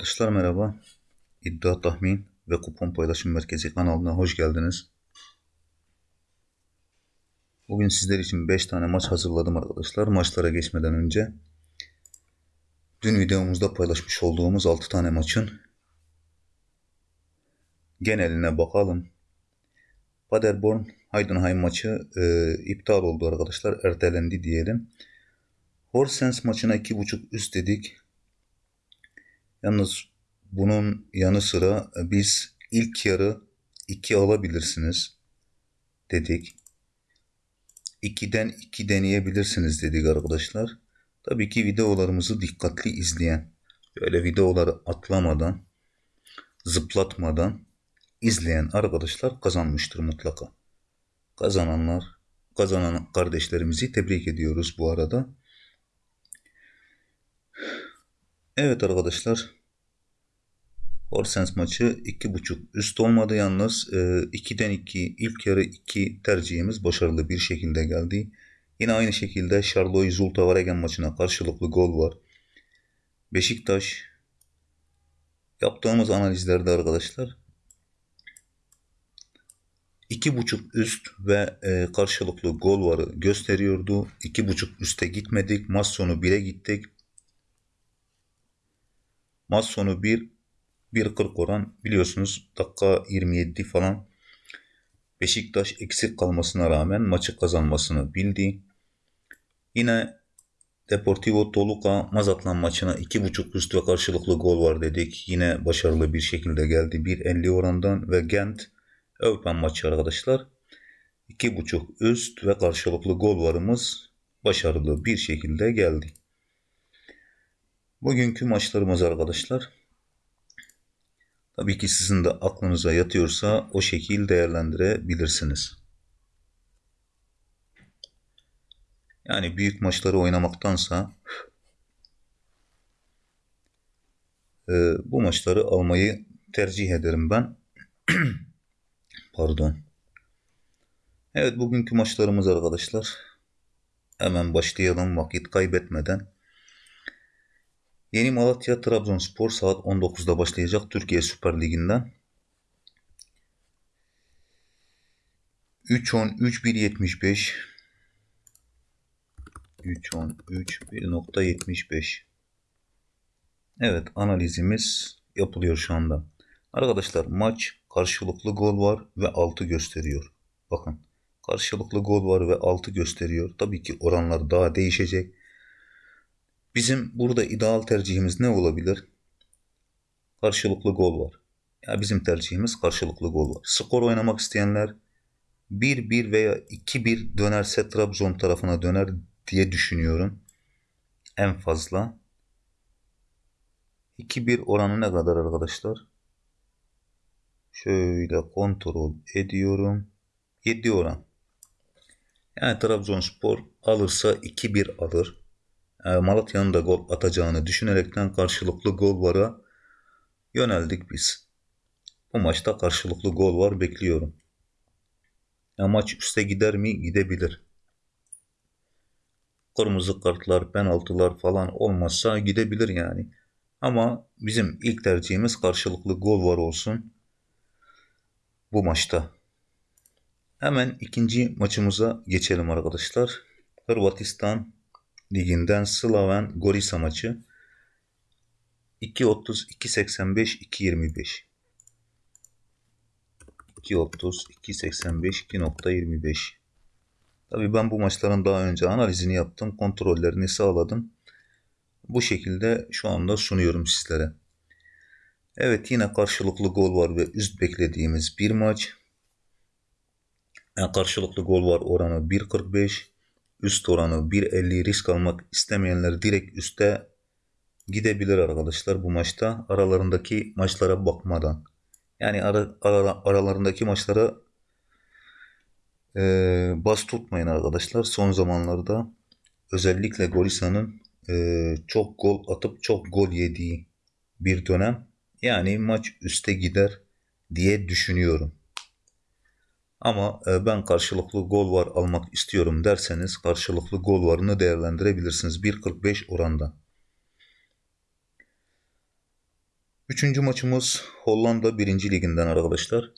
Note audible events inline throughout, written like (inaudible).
Arkadaşlar merhaba. İddia tahmin ve kupon paylaşım merkezi kanalına hoş geldiniz. Bugün sizler için 5 tane maç hazırladım arkadaşlar. Maçlara geçmeden önce dün videomuzda paylaşmış olduğumuz 6 tane maçın geneline bakalım. Paderborn Heidenheim maçı e, iptal oldu arkadaşlar. Ertelendi diyelim. Horsens maçına 2.5 üst dedik. Yalnız bunun yanı sıra biz ilk yarı 2 alabilirsiniz dedik. 2'den 2 deneyebilirsiniz dedik arkadaşlar. Tabii ki videolarımızı dikkatli izleyen, böyle videoları atlamadan, zıplatmadan izleyen arkadaşlar kazanmıştır mutlaka. Kazananlar, kazanan kardeşlerimizi tebrik ediyoruz bu arada. Evet arkadaşlar. Horsens maçı 2.5 üst olmadı yalnız. 2'den e, 2 ilk yarı 2 tercihimiz başarılı bir şekilde geldi. Yine aynı şekilde Charloy Zulta Varegen maçına karşılıklı gol var. Beşiktaş yaptığımız analizlerde arkadaşlar 2.5 üst ve e, karşılıklı gol varı gösteriyordu. 2.5 üste gitmedik. Maç sonu 1'e gittik. Maç sonu 1 1.40 oran biliyorsunuz dakika 27 falan Beşiktaş eksik kalmasına rağmen maçı kazanmasını bildi. Yine Deportivo Toluca Mazatlan maçına 2.5 üst ve karşılıklı gol var dedik. Yine başarılı bir şekilde geldi. 1.50 orandan ve Gent Eupen maçı arkadaşlar. 2.5 üst ve karşılıklı gol varımız başarılı bir şekilde geldi. Bugünkü maçlarımız arkadaşlar. Tabii ki sizin de aklınıza yatıyorsa o şekil değerlendirebilirsiniz. Yani büyük maçları oynamaktansa e, bu maçları almayı tercih ederim ben. (clears throat) Pardon. Evet bugünkü maçlarımız arkadaşlar. Hemen başlayalım vakit kaybetmeden. Yeni Malatya Trabzonspor saat 19'da başlayacak Türkiye Süper Ligi'nden. 3-10 3-1-75 3-10 1.75 Evet analizimiz yapılıyor şu anda. Arkadaşlar maç karşılıklı gol var ve 6 gösteriyor. Bakın karşılıklı gol var ve 6 gösteriyor. Tabii ki oranlar daha değişecek. Bizim burada ideal tercihimiz ne olabilir? Karşılıklı gol var. Ya bizim tercihimiz karşılıklı gol var. Skor oynamak isteyenler 1-1 veya 2-1 dönerse Trabzon tarafına döner diye düşünüyorum. En fazla. 2-1 oranı ne kadar arkadaşlar? Şöyle kontrol ediyorum. 7 oran. Yani Trabzonspor alırsa 2-1 alır. Malatya'nın da gol atacağını düşünerekten karşılıklı gol vara yöneldik biz. Bu maçta karşılıklı gol var bekliyorum. Ya maç üste gider mi? Gidebilir. Kırmızı kartlar, penaltılar falan olmazsa gidebilir yani. Ama bizim ilk tercihimiz karşılıklı gol var olsun bu maçta. Hemen ikinci maçımıza geçelim arkadaşlar. Hırvatistan Liginden Slaven Gorisa maçı 2.30 2.85 2.25 2.30 2.85 2.25 Tabi ben bu maçların daha önce analizini yaptım. Kontrollerini sağladım. Bu şekilde şu anda sunuyorum sizlere. Evet yine karşılıklı gol var ve üst beklediğimiz bir maç. Yani karşılıklı gol var oranı 1.45 üst oranı 1.50 risk almak istemeyenler direkt üste gidebilir arkadaşlar bu maçta. Aralarındaki maçlara bakmadan. Yani ara, ara, aralarındaki maçlara e, bas tutmayın arkadaşlar. Son zamanlarda özellikle Gorisa'nın e, çok gol atıp çok gol yediği bir dönem. Yani maç üste gider diye düşünüyorum. Ama e, ben karşılıklı gol var almak istiyorum derseniz karşılıklı gol varını değerlendirebilirsiniz. 1.45 oranda. Üçüncü maçımız Hollanda 1. Liginden arkadaşlar.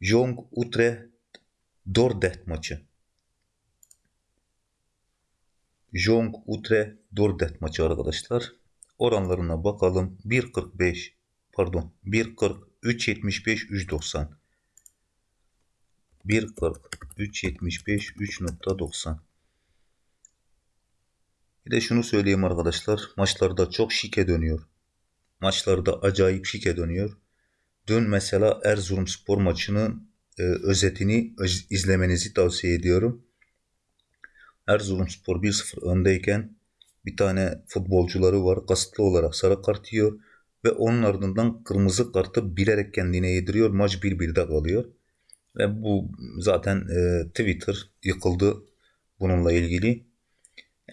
Jong Utrecht Dordrecht maçı. Jong Utrecht Dordrecht maçı arkadaşlar. Oranlarına bakalım. 1.45 pardon 1.40 3.75 3.90 1.40 3.75 3.90 Bir de şunu söyleyeyim arkadaşlar. Maçlarda çok şike dönüyor. Maçlarda acayip şike dönüyor. Dün mesela Erzurumspor maçının e, özetini öz- izlemenizi tavsiye ediyorum. Erzurumspor 1-0 öndeyken bir tane futbolcuları var. Kasıtlı olarak sarı kart yiyor ve onun ardından kırmızı kartı bilerek kendine yediriyor. Maç 1-1'de kalıyor. Ve bu zaten e, Twitter yıkıldı bununla ilgili.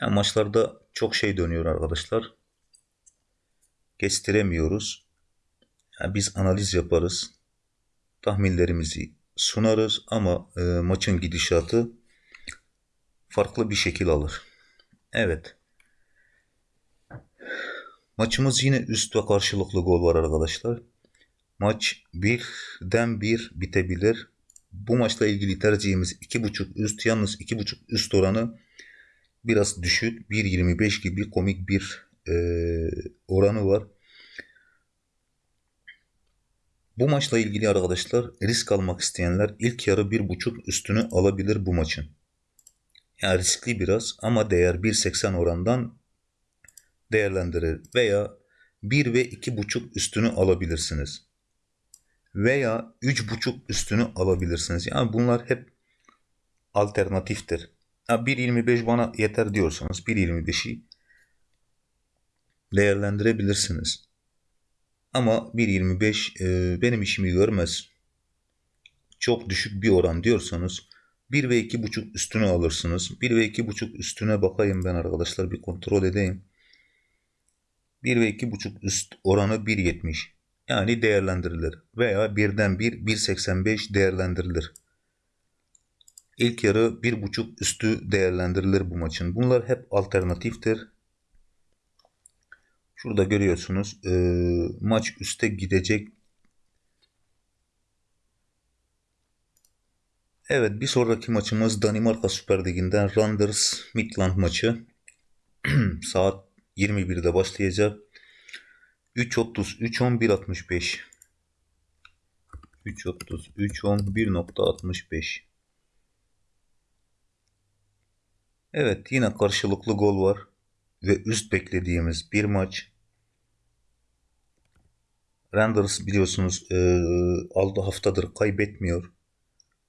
Yani maçlarda çok şey dönüyor arkadaşlar. Kestiremiyoruz. Yani biz analiz yaparız. Tahminlerimizi sunarız ama e, maçın gidişatı farklı bir şekil alır. Evet. Maçımız yine üst ve karşılıklı gol var arkadaşlar. Maç birden bir bitebilir. Bu maçla ilgili tercihimiz 2.5 üst. Yalnız 2.5 üst oranı biraz düşük. 1.25 gibi komik bir e, oranı var. Bu maçla ilgili arkadaşlar risk almak isteyenler ilk yarı 1.5 üstünü alabilir bu maçın. Yani riskli biraz ama değer 1.80 orandan değerlendirir veya 1 ve 2.5 üstünü alabilirsiniz. Veya 3.5 üstünü alabilirsiniz. Yani bunlar hep alternatiftir. Ya 1.25 bana yeter diyorsanız 1.25'i değerlendirebilirsiniz. Ama 1.25 e, benim işimi görmez. Çok düşük bir oran diyorsanız 1 ve 2.5 üstünü alırsınız. 1 ve 2.5 üstüne bakayım ben arkadaşlar bir kontrol edeyim. 1 ve 2.5 üst oranı 1.70. Yani değerlendirilir. Veya birden 1 1.85 değerlendirilir. İlk yarı 1.5 üstü değerlendirilir bu maçın. Bunlar hep alternatiftir. Şurada görüyorsunuz e, maç üste gidecek. Evet bir sonraki maçımız Danimarka Süper Ligi'nden Randers Midland maçı. (clears throat) Saat 21'de başlayacak. 3.30 3.10 1.65 3.30 3.10 1.65 Evet yine karşılıklı gol var ve üst beklediğimiz bir maç. Randers biliyorsunuz e, aldı haftadır kaybetmiyor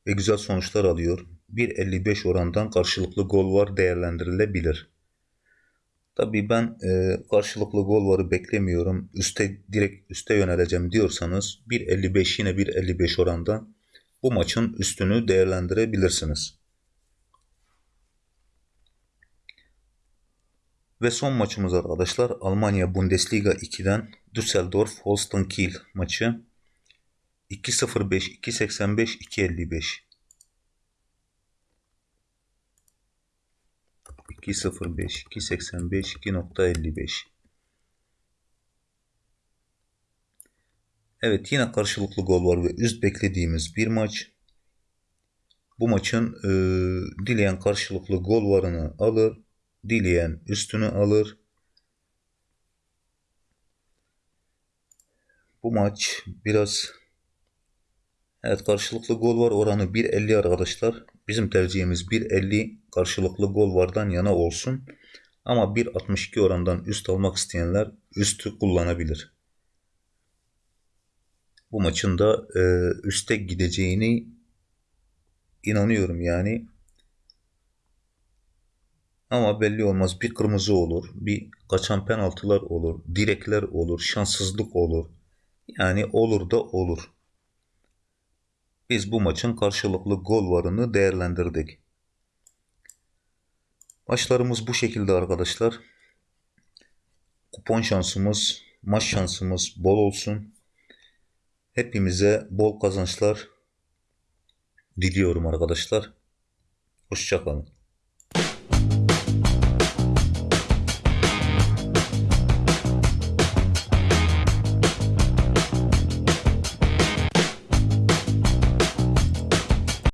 ve güzel sonuçlar alıyor. 1.55 orandan karşılıklı gol var değerlendirilebilir. Tabii ben e, karşılıklı gol varı beklemiyorum. Üste direkt üste yöneleceğim diyorsanız 1.55 yine 1.55 oranda bu maçın üstünü değerlendirebilirsiniz. Ve son maçımız arkadaşlar Almanya Bundesliga 2'den Düsseldorf Holstein Kiel maçı 2.05 2.85 2.55 2.05 2.85 2.55 Evet yine karşılıklı gol var ve üst beklediğimiz bir maç. Bu maçın e, dileyen karşılıklı gol varını alır. Dileyen üstünü alır. Bu maç biraz evet karşılıklı gol var oranı 1.50 arkadaşlar. Bizim tercihimiz 1.50 karşılıklı gol vardan yana olsun. Ama 1.62 orandan üst almak isteyenler üstü kullanabilir. Bu maçın da e, üste gideceğini inanıyorum yani. Ama belli olmaz. Bir kırmızı olur, bir kaçan penaltılar olur, direkler olur, şanssızlık olur. Yani olur da olur. Biz bu maçın karşılıklı gol varını değerlendirdik. Maçlarımız bu şekilde arkadaşlar. Kupon şansımız, maç şansımız bol olsun. Hepimize bol kazançlar diliyorum arkadaşlar. Hoşçakalın.